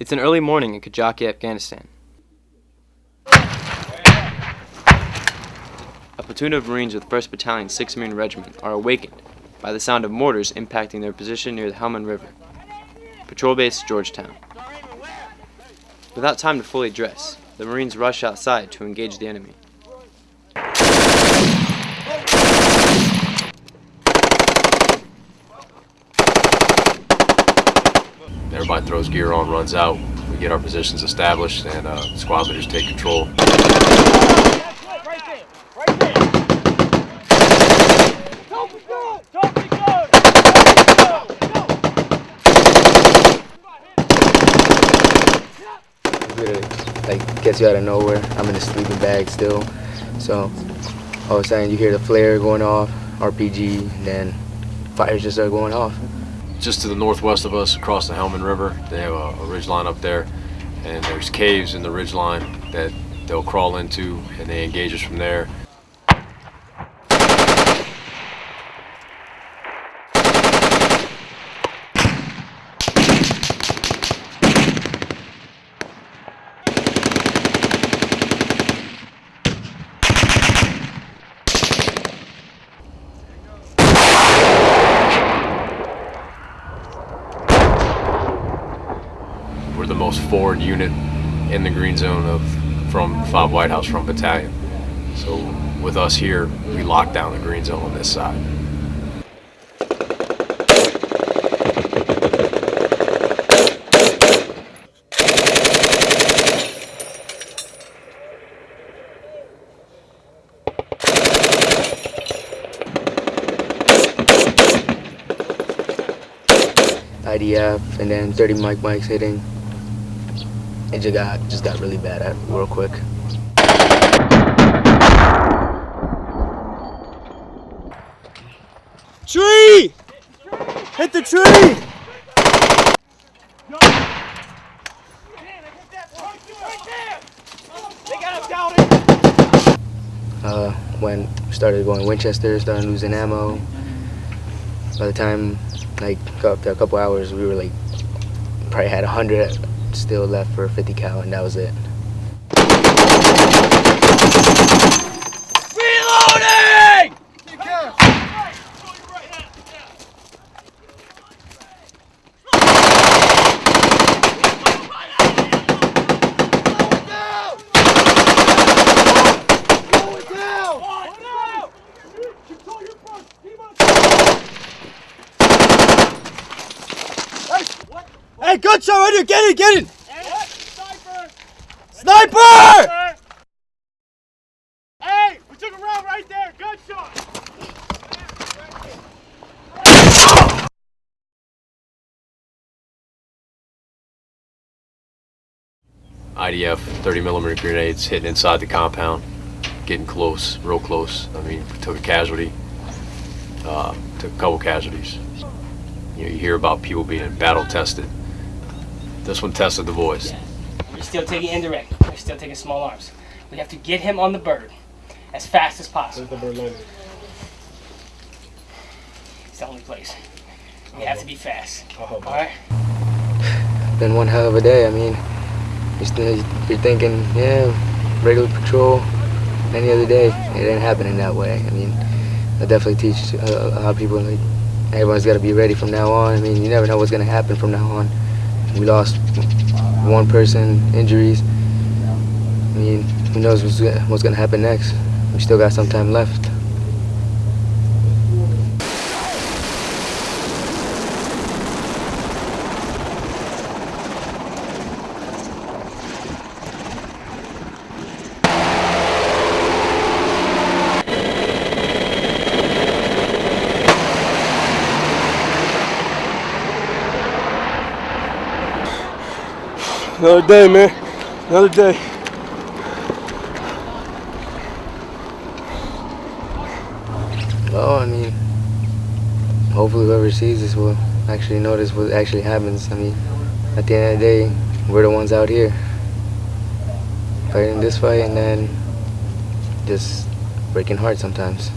It's an early morning in Kajaki, Afghanistan. A platoon of Marines with 1st Battalion, 6th Marine Regiment are awakened by the sound of mortars impacting their position near the Helmand River. Patrol Base, Georgetown. Without time to fully dress, the Marines rush outside to engage the enemy. Everybody throws gear on, runs out. We get our positions established, and uh, squad leaders take control. like gets you out of nowhere. I'm in a sleeping bag still, so all of a sudden you hear the flare going off, RPG, then fires just start going off. Just to the northwest of us, across the Helmand River, they have a, a ridge line up there, and there's caves in the ridge line that they'll crawl into, and they engage us from there. We're the most forward unit in the green zone of from 5 White House Front Battalion. So with us here, we lock down the green zone on this side. IDF, and then 30 mike mikes hitting. It just got just got really bad at real quick. Tree! Hit the tree! Uh, when we started going Winchester, started losing ammo. By the time, like, after a couple hours, we were like, probably had a 100 still left for 50 cal, and that was it. Hey, good shot right here! Get it, get it! Sniper! Hey, we took a round right there. Good shot. IDF 30 millimeter grenades hitting inside the compound, getting close, real close. I mean, took a casualty, uh, took a couple casualties. You know, you hear about people being battle tested. This one tested the voice. We're still taking indirect. We're still taking small arms. We have to get him on the bird as fast as possible. Where's the bird landing? It's the only place. We have to be fast. Oh, All right. Been one hell of a day. I mean, you're, still, you're thinking, yeah, regular patrol, any other day. It ain't happening that way. I mean, I definitely teach a, a lot of people like everyone's got to be ready from now on. I mean, you never know what's gonna happen from now on. We lost one person, injuries. I mean, who knows what's, what's gonna happen next? We still got some time left. Another day, man. Another day. Well, I mean, hopefully whoever sees this will actually notice what actually happens. I mean, at the end of the day, we're the ones out here fighting this fight and then just breaking hearts sometimes.